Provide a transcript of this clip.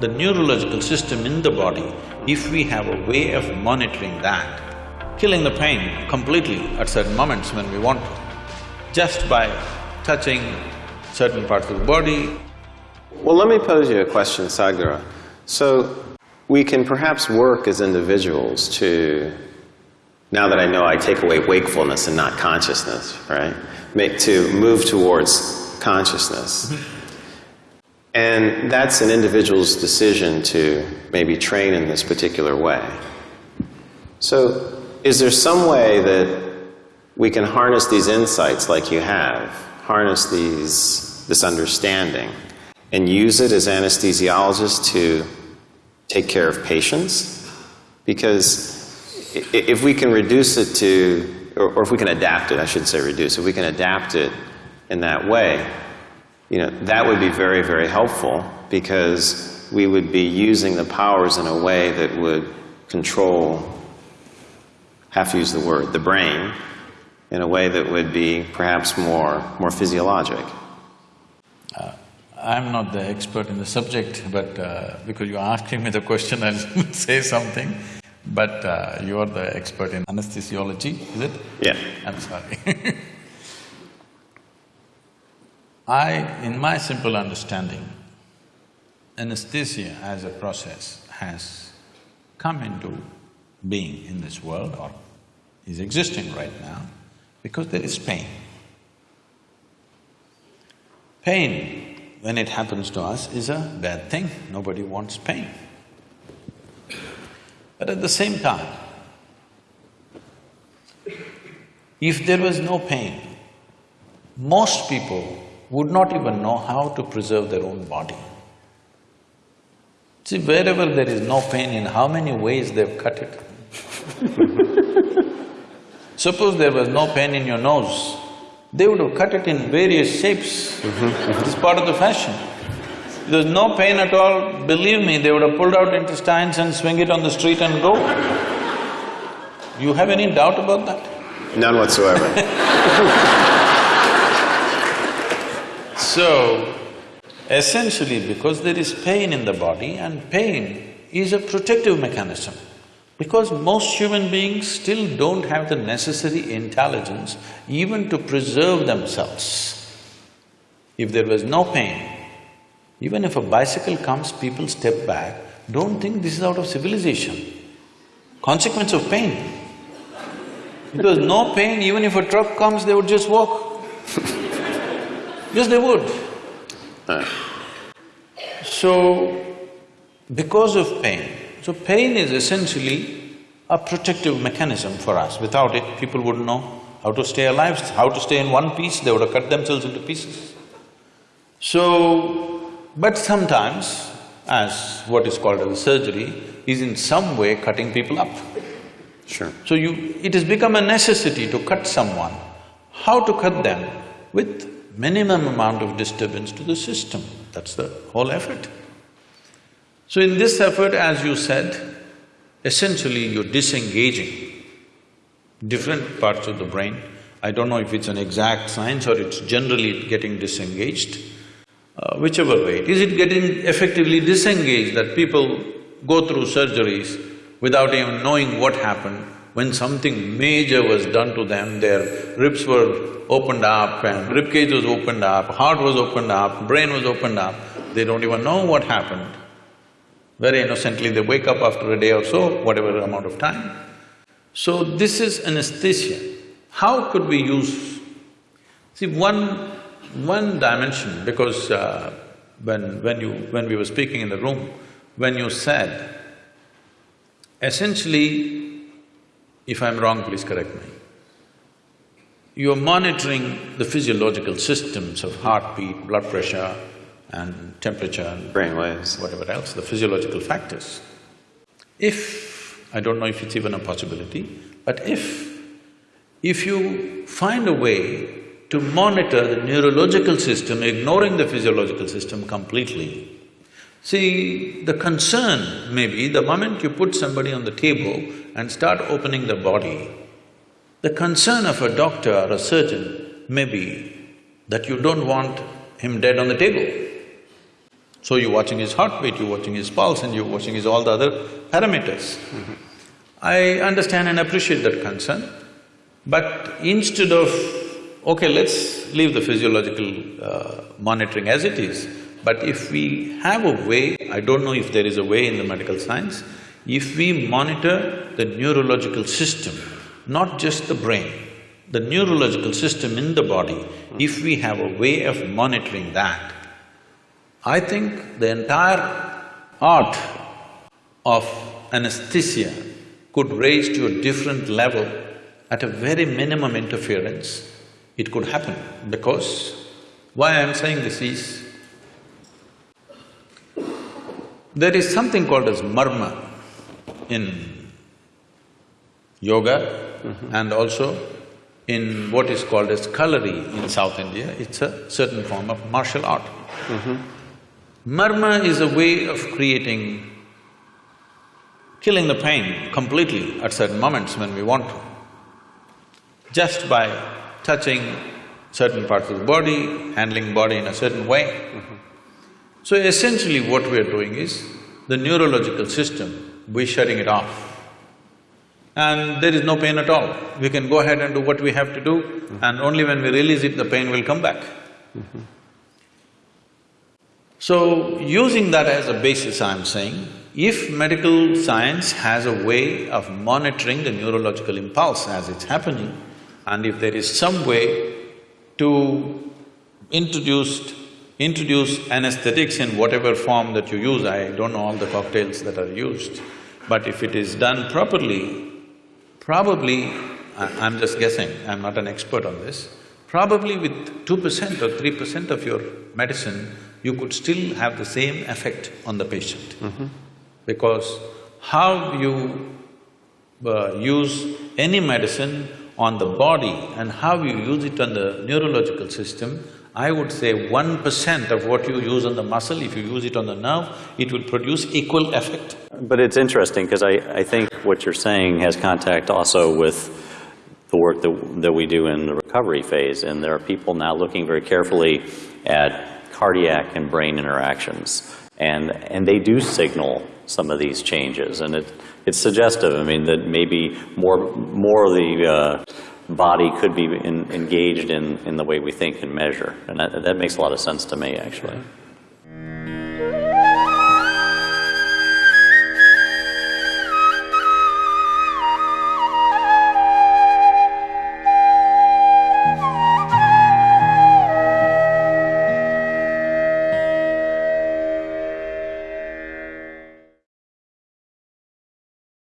the neurological system in the body, if we have a way of monitoring that, killing the pain completely at certain moments when we want to, just by touching certain parts of the body. Well, let me pose you a question, Sadhguru. So, we can perhaps work as individuals to, now that I know I take away wakefulness and not consciousness, right? Make, to move towards consciousness. Mm-hmm. And that's an individual's decision to maybe train in this particular way. So, is there some way that we can harness these insights like you have, harness these, this understanding, and use it as anesthesiologists to take care of patients? Because if we can reduce it to, or if we can adapt it, I should say reduce, if we can adapt it in that way, you know, that would be very, very helpful because we would be using the powers in a way that would control have to use the word, the brain, in a way that would be perhaps more, more physiologic. Uh, I'm not the expert in the subject, but uh, because you're asking me the question, I'll say something. But uh, you're the expert in anesthesiology, is it? Yeah. I'm sorry I, in my simple understanding, anesthesia as a process has come into being in this world or is existing right now because there is pain. Pain, when it happens to us, is a bad thing, nobody wants pain. But at the same time, if there was no pain, most people would not even know how to preserve their own body. See, wherever there is no pain, in how many ways they've cut it. Suppose there was no pain in your nose, they would have cut it in various shapes. It's part of the fashion. If there's no pain at all, believe me, they would have pulled out intestines and swing it on the street and go. You have any doubt about that? None whatsoever. so, essentially because there is pain in the body and pain is a protective mechanism. Because most human beings still don't have the necessary intelligence even to preserve themselves. If there was no pain, even if a bicycle comes, people step back, don't think this is out of civilization. Consequence of pain. If there was no pain, even if a truck comes, they would just walk. Yes, they would. Ah. So, because of pain, so pain is essentially a protective mechanism for us. Without it, people wouldn't know how to stay alive, how to stay in one piece, they would have cut themselves into pieces. So, but sometimes, as what is called as surgery, is in some way cutting people up. Sure. So you… it has become a necessity to cut someone. How to cut them? With minimum amount of disturbance to the system, that's the whole effort. So in this effort, as you said, essentially you're disengaging different parts of the brain. I don't know if it's an exact science or it's generally getting disengaged. Uh, whichever way, is it getting effectively disengaged that people go through surgeries without even knowing what happened? When something major was done to them, their ribs were opened up and ribcage was opened up, heart was opened up, brain was opened up, they don't even know what happened. Very innocently, they wake up after a day or so, whatever amount of time. So this is anesthesia. How could we use… See, one… one dimension, because uh, when… when you… when we were speaking in the room, when you said, essentially, if I'm wrong, please correct me, you're monitoring the physiological systems of heartbeat, blood pressure, and temperature and brain waves, whatever else, the physiological factors. If, I don't know if it's even a possibility, but if, if you find a way to monitor the neurological system, ignoring the physiological system completely, See, the concern may be the moment you put somebody on the table and start opening the body, the concern of a doctor or a surgeon may be that you don't want him dead on the table. So you're watching his heartbeat, you're watching his pulse, and you're watching his all the other parameters. I understand and appreciate that concern, but instead of, okay, let's leave the physiological uh, monitoring as it is, but if we have a way, I don't know if there is a way in the medical science, if we monitor the neurological system, not just the brain, the neurological system in the body, if we have a way of monitoring that, I think the entire art of anesthesia could raise to a different level at a very minimum interference, it could happen because why I'm saying this is, there is something called as marma in yoga and also in what is called as kalari in South India, it's a certain form of martial art. Marma is a way of creating, killing the pain completely at certain moments when we want to. Just by touching certain parts of the body, handling body in a certain way. So essentially what we are doing is, the neurological system, we're shutting it off. And there is no pain at all. We can go ahead and do what we have to do, and only when we release it, the pain will come back. So, using that as a basis, I'm saying, if medical science has a way of monitoring the neurological impulse as it's happening, and if there is some way to introduce, introduce anesthetics in whatever form that you use, I don't know all the cocktails that are used, but if it is done properly, probably, I- I'm just guessing, I'm not an expert on this, probably with two percent or three percent of your medicine, you could still have the same effect on the patient. Because how you uh, use any medicine on the body and how you use it on the neurological system, I would say one percent of what you use on the muscle, if you use it on the nerve, it will produce equal effect. But it's interesting, because I, I think what you're saying has contact also with the work that, that we do in the recovery phase, and there are people now looking very carefully at cardiac and brain interactions, and, and they do signal some of these changes, and it, it's suggestive, I mean, that maybe more, more of the uh, body could be in, engaged in, in the way we think and measure, and that, that makes a lot of sense to me, actually.